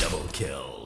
Double kill.